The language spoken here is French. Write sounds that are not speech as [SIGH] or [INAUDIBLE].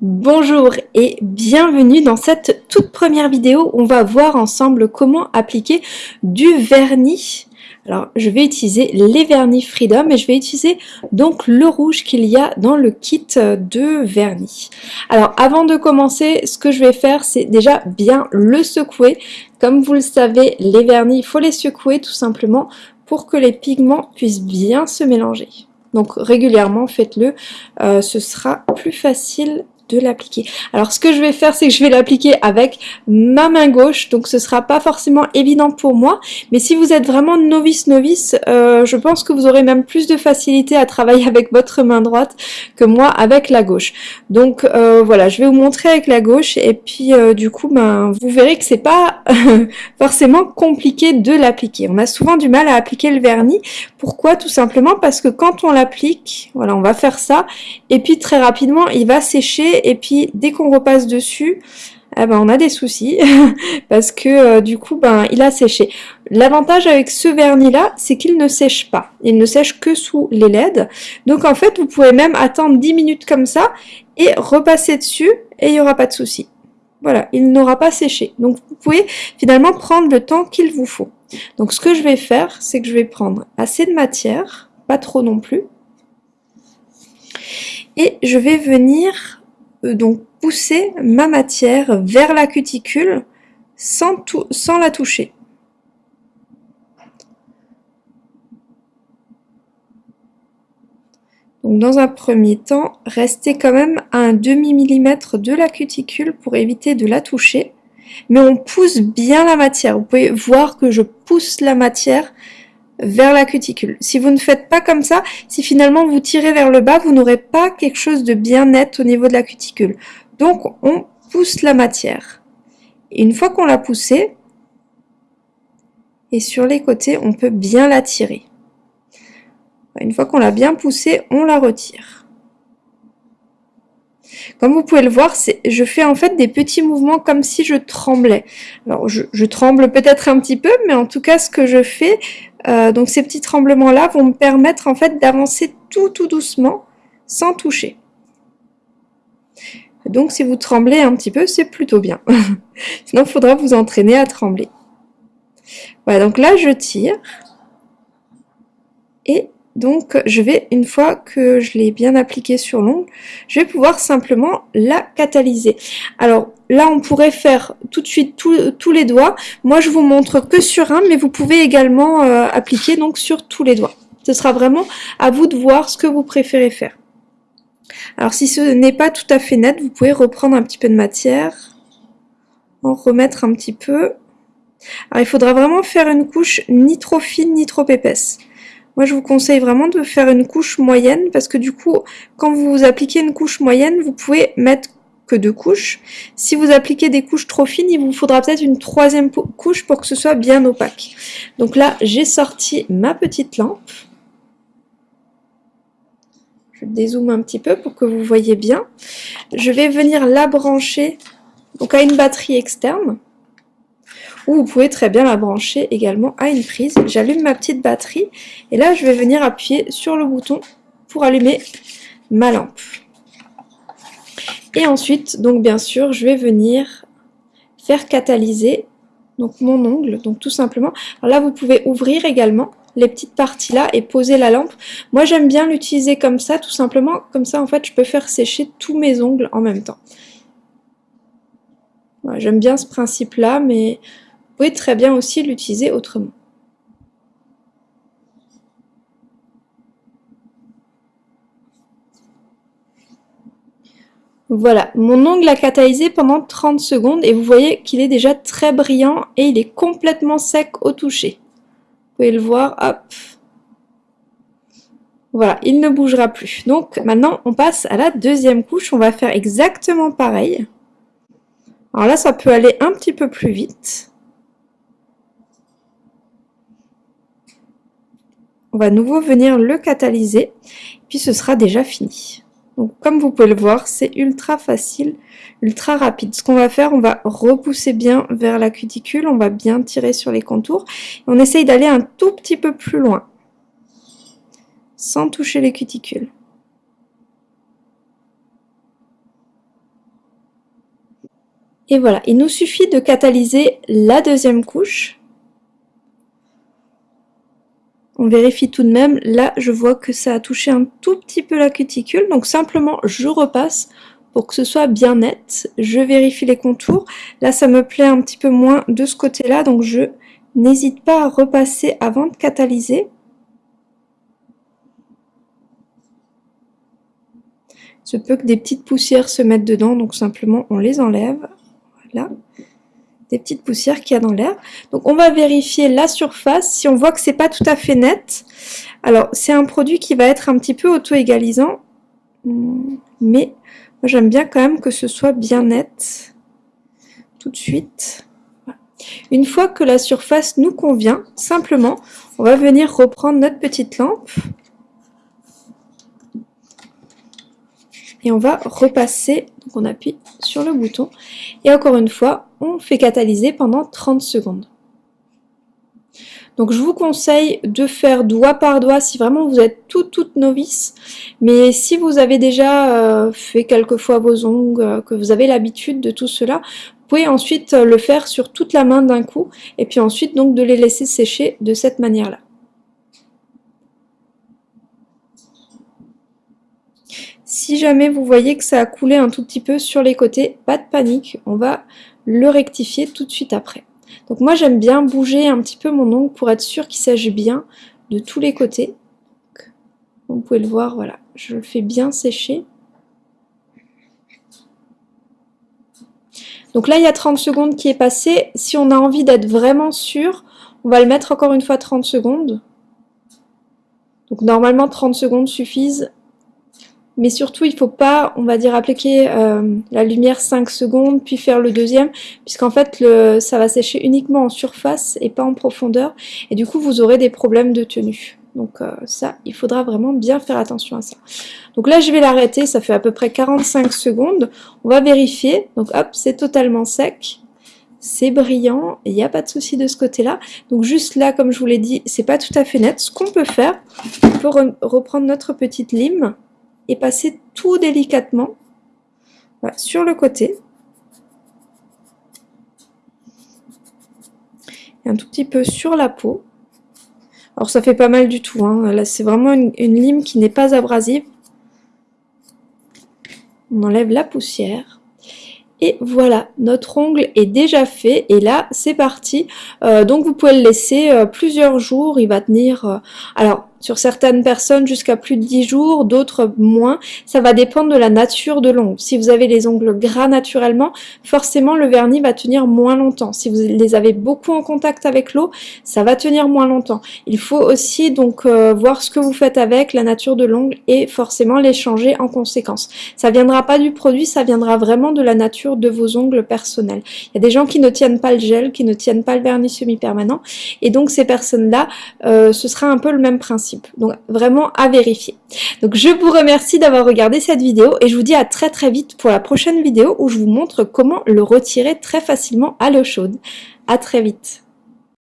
Bonjour et bienvenue dans cette toute première vidéo on va voir ensemble comment appliquer du vernis. Alors je vais utiliser les vernis Freedom et je vais utiliser donc le rouge qu'il y a dans le kit de vernis. Alors avant de commencer, ce que je vais faire c'est déjà bien le secouer. Comme vous le savez, les vernis, il faut les secouer tout simplement pour que les pigments puissent bien se mélanger. Donc régulièrement faites-le, euh, ce sera plus facile l'appliquer. Alors ce que je vais faire, c'est que je vais l'appliquer avec ma main gauche, donc ce sera pas forcément évident pour moi, mais si vous êtes vraiment novice novice, euh, je pense que vous aurez même plus de facilité à travailler avec votre main droite que moi avec la gauche. Donc euh, voilà, je vais vous montrer avec la gauche et puis euh, du coup, ben, vous verrez que c'est pas [LAUGHS] forcément compliqué de l'appliquer. On a souvent du mal à appliquer le vernis. Pourquoi? Tout simplement parce que quand on l'applique, voilà, on va faire ça, et puis très rapidement, il va sécher et puis dès qu'on repasse dessus, eh ben, on a des soucis [LAUGHS] parce que euh, du coup ben il a séché. L'avantage avec ce vernis là c'est qu'il ne sèche pas, il ne sèche que sous les LED donc en fait vous pouvez même attendre 10 minutes comme ça et repasser dessus et il n'y aura pas de souci. Voilà, il n'aura pas séché. Donc vous pouvez finalement prendre le temps qu'il vous faut. Donc ce que je vais faire, c'est que je vais prendre assez de matière, pas trop non plus, et je vais venir donc pousser ma matière vers la cuticule sans, la toucher. Donc dans un premier temps, restez quand même à un demi-millimètre de la cuticule pour éviter de la toucher. Mais on pousse bien la matière. Vous pouvez voir que je pousse la matière vers la cuticule. Si vous ne faites pas comme ça, si finalement vous tirez vers le bas, vous n'aurez pas quelque chose de bien net au niveau de la cuticule. Donc on pousse la matière. Une fois qu'on l'a poussée, et sur les côtés, on peut bien la tirer. Une fois qu'on l'a bien poussée, on la retire. Comme vous pouvez le voir, je fais en fait des petits mouvements comme si je tremblais. Alors je, tremble peut-être un petit peu, mais en tout cas ce que je fais, euh, donc ces petits tremblements-là vont me permettre en fait d'avancer tout tout doucement sans toucher. Donc si vous tremblez un petit peu, c'est plutôt bien. [LAUGHS] Sinon, il faudra vous entraîner à trembler. Voilà, donc là je tire. Et donc je vais, une fois que je l'ai bien appliqué sur l'ongle, je vais pouvoir simplement la catalyser. Alors là on pourrait faire tout de suite tous les doigts. Moi je vous montre que sur un, mais vous pouvez également euh, appliquer donc sur tous les doigts. Ce sera vraiment à vous de voir ce que vous préférez faire. Alors si ce n'est pas tout à fait net, vous pouvez reprendre un petit peu de matière, en remettre un petit peu. Alors il faudra vraiment faire une couche ni trop fine ni trop épaisse. Moi, je vous conseille vraiment de faire une couche moyenne parce que du coup, quand vous appliquez une couche moyenne, vous pouvez mettre que deux couches. Si vous appliquez des couches trop fines, il vous faudra peut-être une troisième couche pour que ce soit bien opaque. Donc là, j'ai sorti ma petite lampe. Je dézoome un petit peu pour que vous voyez bien. Je vais venir la brancher donc à une batterie externe ou vous pouvez très bien la brancher également à une prise. J'allume ma petite batterie et là je vais venir appuyer sur le bouton pour allumer ma lampe. Et ensuite, donc bien sûr, je vais venir faire catalyser donc mon ongle, donc tout simplement. Là, vous pouvez ouvrir également les petites parties là et poser la lampe. Moi, j'aime bien l'utiliser comme ça, tout simplement. Comme ça, en fait, je peux faire sécher tous mes ongles en même temps. j'aime bien ce principe-là, mais pouvez très bien aussi l'utiliser autrement. Voilà, mon ongle a catalysé pendant 30 secondes et vous voyez qu'il est déjà très brillant et il est complètement sec au toucher. Vous pouvez le voir, hop. Voilà, il ne bougera plus. Donc maintenant, on passe à la deuxième couche. On va faire exactement pareil. Alors là, ça peut aller un petit peu plus vite. on va à nouveau venir le catalyser, puis ce sera déjà fini. Donc comme vous pouvez le voir, c'est ultra facile, ultra rapide. Ce qu'on va faire, on va repousser bien vers la cuticule, on va bien tirer sur les contours, et on essaye d'aller un tout petit peu plus loin, sans toucher les cuticules. Et voilà, il nous suffit de catalyser la deuxième couche. On vérifie tout de même, là je vois que ça a touché un tout petit peu la cuticule, donc simplement je repasse pour que ce soit bien net. Je vérifie les contours, là ça me plaît un petit peu moins de ce côté-là, donc je n'hésite pas à repasser avant de catalyser. Se peut que des petites poussières se mettent dedans, donc simplement on les enlève. Voilà. Des petites poussières qu'il y a dans l'air. Donc on va vérifier la surface. Si on voit que c'est pas tout à fait net, alors c'est un produit qui va être un petit peu auto-égalisant, mais j'aime bien quand même que ce soit bien net tout de suite. Une fois que la surface nous convient, simplement, on va venir reprendre notre petite lampe et on va repasser, donc on appuie sur le bouton, et encore une fois, on fait catalyser pendant 30 secondes. Donc je vous conseille de faire doigt par doigt si vraiment vous êtes toute toute novice. Mais si vous avez déjà euh, fait quelques fois vos ongles, euh, que vous avez l'habitude de tout cela, vous pouvez ensuite le faire sur toute la main d'un coup. Et puis ensuite donc de les laisser sécher de cette manière-là. Si jamais vous voyez que ça a coulé un tout petit peu sur les côtés, pas de panique, on va le rectifier tout de suite après. Donc moi j'aime bien bouger un petit peu mon ongle pour être sûr qu'il s'agit bien de tous les côtés. Vous pouvez le voir, voilà, je le fais bien sécher. Donc là il y a 30 secondes qui est passé. Si on a envie d'être vraiment sûr, on va le mettre encore une fois 30 secondes. Donc normalement 30 secondes suffisent mais surtout il faut pas, on va dire, appliquer euh, la lumière 5 secondes, puis faire le deuxième, puisqu'en fait ça va sécher uniquement en surface et pas en profondeur, et du coup vous aurez des problèmes de tenue. Donc euh, ça, il faudra vraiment bien faire attention à ça. Donc là, je vais l'arrêter, ça fait à peu près 45 secondes. On va vérifier. Donc hop, c'est totalement sec. C'est brillant, il n'y a pas de souci de ce côté-là. Donc juste là, comme je vous l'ai dit, c'est pas tout à fait net. Ce qu'on peut faire, on peut reprendre notre petite lime et passer tout délicatement sur le côté. Un tout petit peu sur la peau. Alors ça fait pas mal du tout, hein. là c'est vraiment une, une lime qui n'est pas abrasive. On enlève la poussière. Et voilà, notre ongle est déjà fait et là c'est parti. Euh, donc vous pouvez le laisser euh, plusieurs jours, il va tenir... Euh, alors sur certaines personnes jusqu'à plus de 10 jours, d'autres moins. Ça va dépendre de la nature de l'ongle. Si vous avez les ongles gras naturellement, forcément le vernis va tenir moins longtemps. Si vous les avez beaucoup en contact avec l'eau, ça va tenir moins longtemps. Il faut aussi donc euh, voir ce que vous faites avec la nature de l'ongle et forcément les changer en conséquence. Ça viendra pas du produit, ça viendra vraiment de la nature de vos ongles personnels. Il y a des gens qui ne tiennent pas le gel, qui ne tiennent pas le vernis semi-permanent et donc ces personnes-là, euh, ce sera un peu le même principe. Donc vraiment à vérifier. Donc je vous remercie d'avoir regardé cette vidéo et je vous dis à très très vite pour la prochaine vidéo où je vous montre comment le retirer très facilement à l'eau chaude. À très vite.